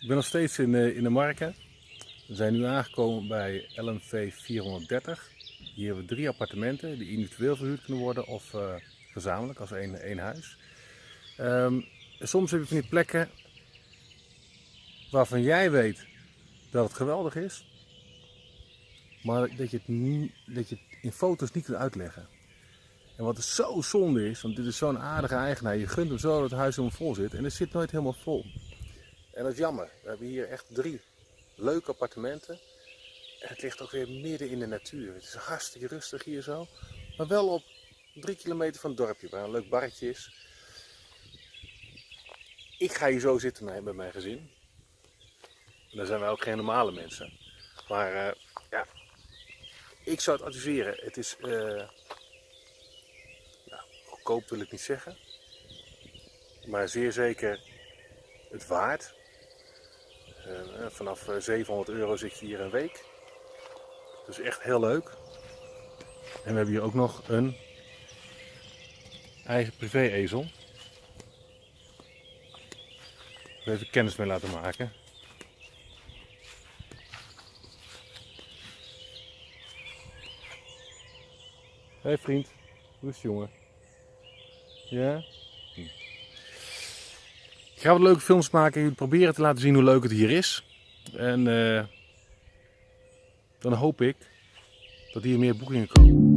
Ik ben nog steeds in, eh, in de Marken. We zijn nu aangekomen bij LMV 430. Hier hebben we drie appartementen die individueel verhuurd kunnen worden of eh, gezamenlijk als één, één huis. Ehm, soms heb je van die plekken waarvan jij weet dat het geweldig is, maar dat je het, niet, dat je het in foto's niet kunt uitleggen. En wat zo zonde is, want dit is zo'n aardige eigenaar, je gunt hem zo dat het huis helemaal vol zit en het zit nooit helemaal vol. En dat is jammer. We hebben hier echt drie leuke appartementen. En het ligt ook weer midden in de natuur. Het is hartstikke rustig hier zo. Maar wel op drie kilometer van het dorpje, waar een leuk barretje is. Ik ga hier zo zitten met mijn gezin. En dan zijn wij ook geen normale mensen. Maar uh, ja, ik zou het adviseren. Het is, nou, goedkoop wil ik niet zeggen. Maar zeer zeker het waard. Uh, vanaf 700 euro zit je hier een week. Dus echt heel leuk. En we hebben hier ook nog een eigen privé-ezel. Even kennis mee laten maken. Hé hey vriend, hoe is jongen? Ja? Ik ga wat leuke films maken en proberen te laten zien hoe leuk het hier is. En uh, dan hoop ik dat hier meer boekingen komen.